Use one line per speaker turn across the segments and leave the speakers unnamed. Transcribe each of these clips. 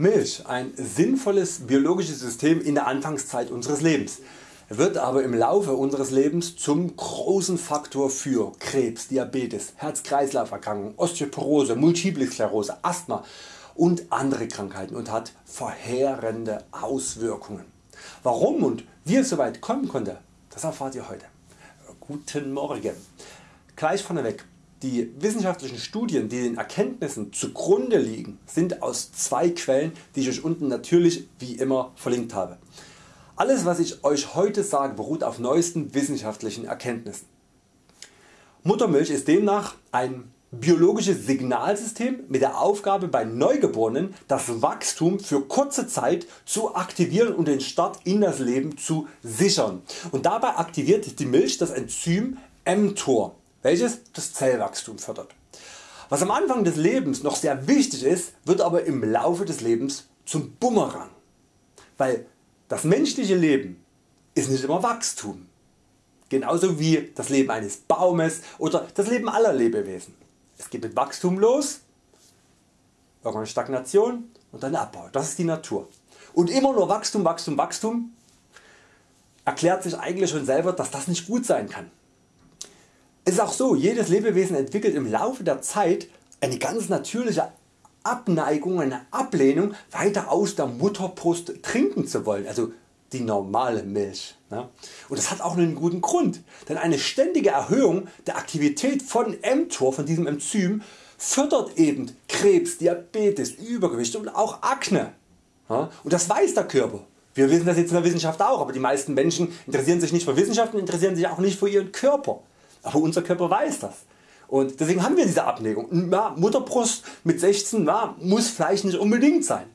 Milch, ein sinnvolles biologisches System in der Anfangszeit unseres Lebens, wird aber im Laufe unseres Lebens zum großen Faktor für Krebs, Diabetes, Herz-Kreislauf-Erkrankungen, Osteoporose, Multiple Sklerose, Asthma und andere Krankheiten und hat verheerende Auswirkungen. Warum und wie es soweit kommen konnte, das erfahrt ihr heute. Guten Morgen. Gleich vorneweg, die wissenschaftlichen Studien die den Erkenntnissen zugrunde liegen sind aus zwei Quellen die ich Euch unten natürlich wie immer verlinkt habe. Alles was ich Euch heute sage beruht auf neuesten wissenschaftlichen Erkenntnissen. Muttermilch ist demnach ein biologisches Signalsystem mit der Aufgabe bei Neugeborenen das Wachstum für kurze Zeit zu aktivieren und den Start in das Leben zu sichern. Und dabei aktiviert die Milch das Enzym mTOR welches das Zellwachstum fördert. Was am Anfang des Lebens noch sehr wichtig ist, wird aber im Laufe des Lebens zum Bumerang, weil das menschliche Leben ist nicht immer Wachstum, genauso wie das Leben eines Baumes oder das Leben aller Lebewesen. Es geht mit Wachstum los, irgendwann Stagnation und dann Abbau, das ist die Natur. Und immer nur Wachstum, Wachstum, Wachstum erklärt sich eigentlich schon selber dass das nicht gut sein kann. Es ist auch so, jedes Lebewesen entwickelt im Laufe der Zeit eine ganz natürliche Abneigung, eine Ablehnung weiter aus der Mutterbrust trinken zu wollen, also die normale Milch. Und das hat auch einen guten Grund, denn eine ständige Erhöhung der Aktivität von mTOR, von diesem Enzym, fördert eben Krebs, Diabetes, Übergewicht und auch Akne. Und das weiß der Körper. Wir wissen das jetzt in der Wissenschaft auch, aber die meisten Menschen interessieren sich nicht für Wissenschaft und interessieren sich auch nicht für ihren Körper. Aber unser Körper weiß das. Und deswegen haben wir diese Abneigung. Ja, Mutterbrust mit 16 ja, muss vielleicht nicht unbedingt sein.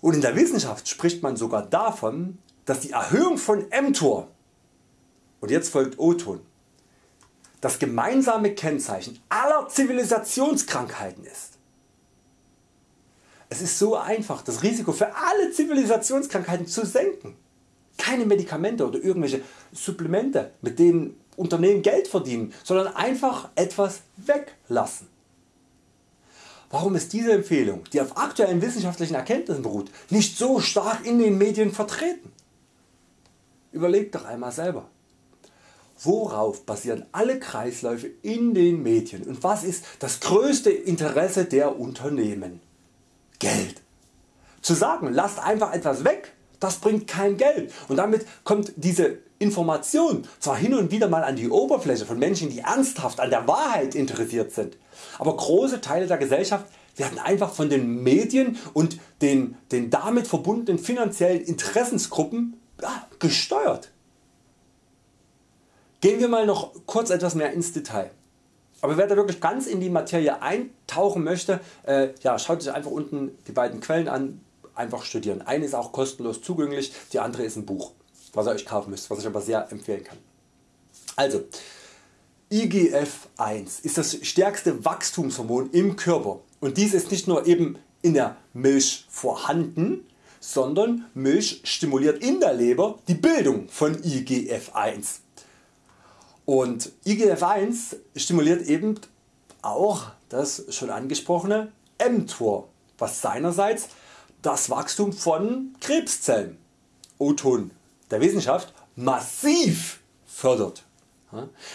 Und in der Wissenschaft spricht man sogar davon, dass die Erhöhung von mTOR und jetzt folgt O-Ton das gemeinsame Kennzeichen aller Zivilisationskrankheiten ist. Es ist so einfach das Risiko für alle Zivilisationskrankheiten zu senken. Keine Medikamente oder irgendwelche Supplemente mit denen Unternehmen Geld verdienen, sondern einfach etwas weglassen. Warum ist diese Empfehlung, die auf aktuellen wissenschaftlichen Erkenntnissen beruht, nicht so stark in den Medien vertreten? Überlegt doch einmal selber. Worauf basieren alle Kreisläufe in den Medien und was ist das größte Interesse der Unternehmen? Geld. Zu sagen, lasst einfach etwas weg, das bringt kein Geld und damit kommt diese Information zwar hin und wieder mal an die Oberfläche von Menschen die ernsthaft an der Wahrheit interessiert sind, aber große Teile der Gesellschaft werden einfach von den Medien und den, den damit verbundenen finanziellen Interessensgruppen ja, gesteuert. Gehen wir mal noch kurz etwas mehr ins Detail. Aber wer da wirklich ganz in die Materie eintauchen möchte, äh, ja, schaut sich einfach unten die beiden Quellen an, einfach studieren. Eine ist auch kostenlos zugänglich, die andere ist ein Buch was ihr Euch kaufen müsst, was ich aber sehr empfehlen kann. Also IGF-1 ist das stärkste Wachstumshormon im Körper und dies ist nicht nur eben in der Milch vorhanden, sondern Milch stimuliert in der Leber die Bildung von IGF-1. Und IGF-1 stimuliert eben auch das schon angesprochene mTOR, was seinerseits das Wachstum von Krebszellen, O-Ton der Wissenschaft massiv fördert.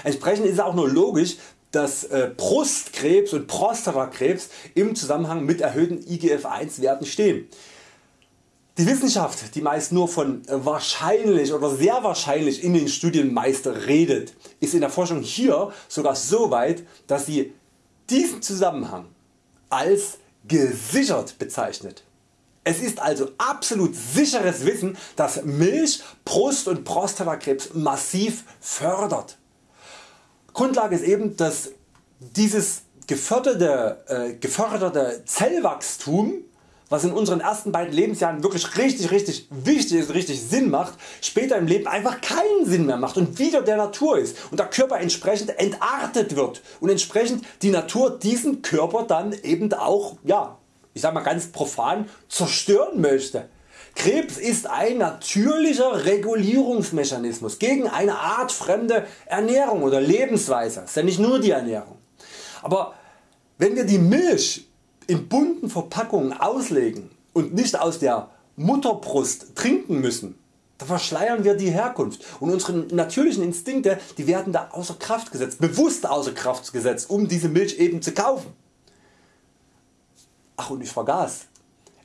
Entsprechend ist es auch nur logisch, dass äh, Brustkrebs und Prostatakrebs im Zusammenhang mit erhöhten IGF-1 Werten stehen. Die Wissenschaft die meist nur von äh, wahrscheinlich oder sehr wahrscheinlich in den Studien meist redet ist in der Forschung hier sogar so weit dass sie diesen Zusammenhang als gesichert bezeichnet. Es ist also absolut sicheres Wissen dass Milch Brust- und Prostatakrebs massiv fördert. Grundlage ist eben dass dieses geförderte, äh, geförderte Zellwachstum was in unseren ersten beiden Lebensjahren wirklich richtig richtig wichtig ist, richtig Sinn macht, später im Leben einfach keinen Sinn mehr macht und wieder der Natur ist und der Körper entsprechend entartet wird und entsprechend die Natur diesen Körper dann eben auch ja, ich sag mal ganz profan zerstören möchte. Krebs ist ein natürlicher Regulierungsmechanismus gegen eine Art fremde Ernährung oder Lebensweise. Das ist ja nicht nur die Ernährung. Aber wenn wir die Milch in bunten Verpackungen auslegen und nicht aus der Mutterbrust trinken müssen, da verschleiern wir die Herkunft und unsere natürlichen Instinkte die werden da außer Kraft gesetzt, bewusst außer Kraft gesetzt, um diese Milch eben zu kaufen. Ach und ich vergaß,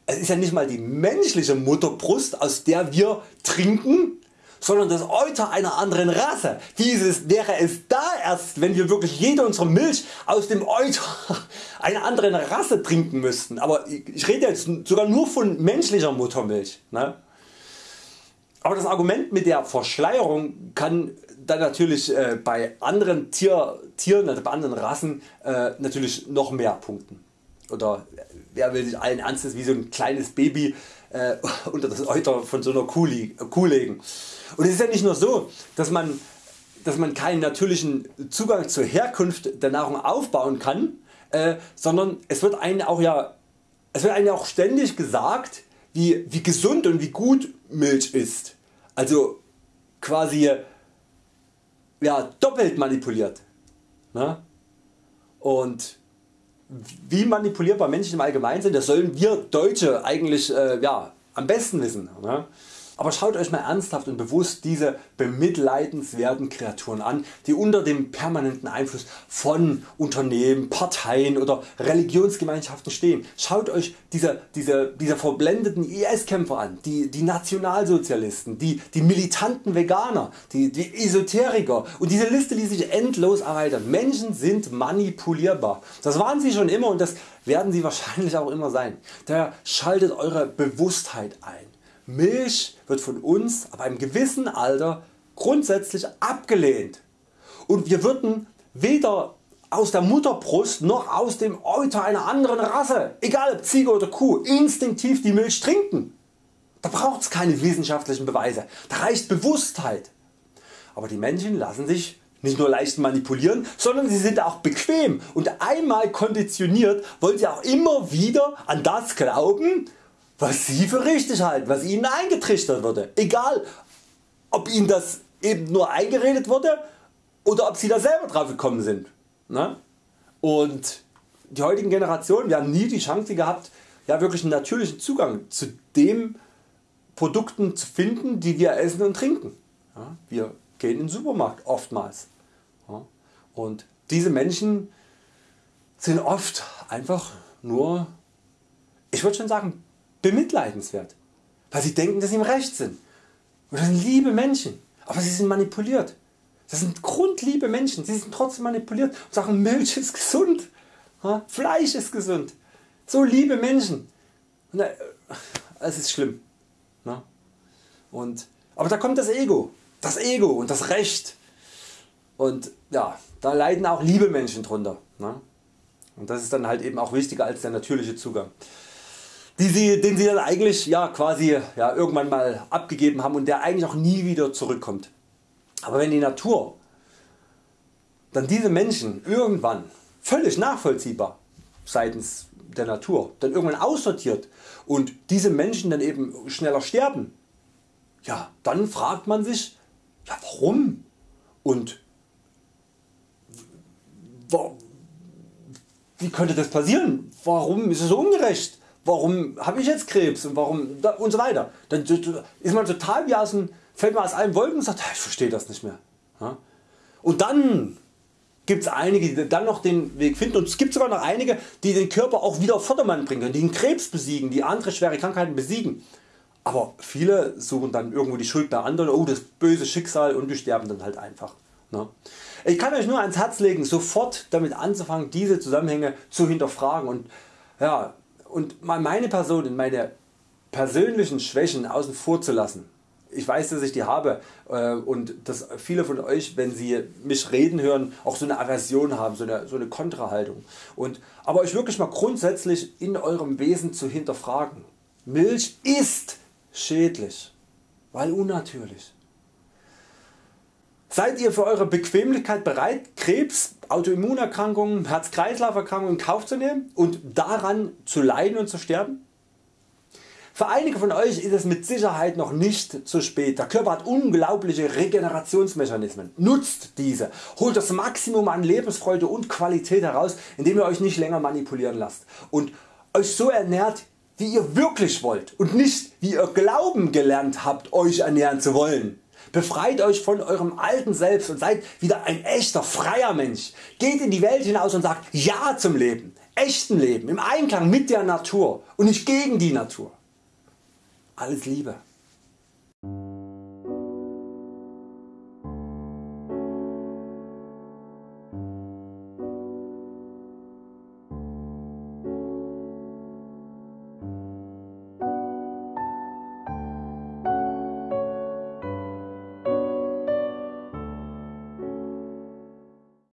es ist ja nicht mal die menschliche Mutterbrust aus der wir trinken, sondern das Euter einer anderen Rasse. Dieses wäre es da erst wenn wir wirklich jede unsere Milch aus dem Euter einer anderen Rasse trinken müssten. Aber ich rede jetzt sogar nur von menschlicher Muttermilch. Ne? Aber das Argument mit der Verschleierung kann dann natürlich äh, bei anderen Tier, Tieren, also bei anderen Rassen äh, natürlich noch mehr punkten. Oder wer will sich allen Ernstes wie so ein kleines Baby äh, unter das Euter von so einer Kuh, Kuh legen. Und es ist ja nicht nur so, dass man, dass man keinen natürlichen Zugang zur Herkunft der Nahrung aufbauen kann, äh, sondern es wird einem auch ja, es wird einem auch ständig gesagt, wie, wie gesund und wie gut Milch ist. Also quasi ja, doppelt manipuliert. Ne? Und wie manipulierbar Menschen im Allgemeinen sind, das sollen wir Deutsche eigentlich äh, ja, am besten wissen. Ne? Aber schaut Euch mal ernsthaft und bewusst diese bemitleidenswerten Kreaturen an, die unter dem permanenten Einfluss von Unternehmen, Parteien oder Religionsgemeinschaften stehen. Schaut Euch diese, diese, diese verblendeten IS-Kämpfer an, die, die Nationalsozialisten, die, die militanten Veganer, die, die Esoteriker und diese Liste ließ sich endlos erweitern. Menschen sind manipulierbar. Das waren sie schon immer und das werden sie wahrscheinlich auch immer sein. Daher schaltet Eure Bewusstheit ein. Milch wird von uns ab einem gewissen Alter grundsätzlich abgelehnt und wir würden weder aus der Mutterbrust noch aus dem Euter einer anderen Rasse, egal ob Ziege oder Kuh, instinktiv die Milch trinken. Da braucht es keine wissenschaftlichen Beweise, da reicht Bewusstheit. Aber die Menschen lassen sich nicht nur leicht manipulieren, sondern sie sind auch bequem und einmal konditioniert wollen sie auch immer wieder an das glauben was Sie für richtig halten, was Ihnen eingetrichtert wurde. Egal ob Ihnen das eben nur eingeredet wurde oder ob Sie da selber drauf gekommen sind. Ne? Und die heutigen Generationen wir haben nie die Chance gehabt ja wirklich einen natürlichen Zugang zu den Produkten zu finden die wir essen und trinken. Ja? Wir gehen in den Supermarkt oftmals. Ja? Und diese Menschen sind oft einfach nur, ich würde schon sagen, bemitleidenswert, weil sie denken dass sie im Recht sind. Und das sind liebe Menschen, aber sie sind manipuliert. Das sind grundliebe Menschen, sie sind trotzdem manipuliert und sagen Milch ist gesund, Fleisch ist gesund. So liebe Menschen. Äh, es ist schlimm. Und, aber da kommt das Ego, das Ego und das Recht. Und ja, da leiden auch liebe Menschen drunter. Und das ist dann halt eben auch wichtiger als der natürliche Zugang die sie, den sie dann eigentlich ja, quasi ja, irgendwann mal abgegeben haben und der eigentlich auch nie wieder zurückkommt. Aber wenn die Natur dann diese Menschen irgendwann völlig nachvollziehbar seitens der Natur dann irgendwann aussortiert und diese Menschen dann eben schneller sterben, ja, dann fragt man sich ja, warum und wie könnte das passieren? Warum ist es so ungerecht? Warum habe ich jetzt Krebs und warum und so weiter. Dann ist man total wie aus dem, fällt man aus allen Wolken und sagt ich verstehe das nicht mehr. Und dann gibt es einige die dann noch den Weg finden und es gibt sogar noch einige die den Körper auch wieder auf Vordermann bringen können, die den Krebs besiegen, die andere schwere Krankheiten besiegen. Aber viele suchen dann irgendwo die Schuld bei anderen, oh das böse Schicksal und die sterben dann halt einfach. Ich kann Euch nur ans Herz legen sofort damit anzufangen diese Zusammenhänge zu hinterfragen und ja, und meine Person und meine persönlichen Schwächen außen vor zu lassen. Ich weiß dass ich die habe äh, und dass viele von Euch wenn sie mich reden hören auch so eine Aversion haben, so eine, so eine Kontrahaltung. Und, aber euch wirklich mal grundsätzlich in eurem Wesen zu hinterfragen. Milch ist schädlich, weil unnatürlich. Seid ihr für eure Bequemlichkeit bereit Krebs, Autoimmunerkrankungen, Herz-Kreislauf-Erkrankungen in Kauf zu nehmen und daran zu leiden und zu sterben? Für einige von Euch ist es mit Sicherheit noch nicht zu spät. Der Körper hat unglaubliche Regenerationsmechanismen. Nutzt diese. Holt das Maximum an Lebensfreude und Qualität heraus indem ihr Euch nicht länger manipulieren lasst und Euch so ernährt wie ihr wirklich wollt und nicht wie ihr glauben gelernt habt Euch ernähren zu wollen. Befreit Euch von eurem alten Selbst und seid wieder ein echter freier Mensch. Geht in die Welt hinaus und sagt Ja zum Leben, echten Leben, im Einklang mit der Natur und nicht gegen die Natur. Alles Liebe.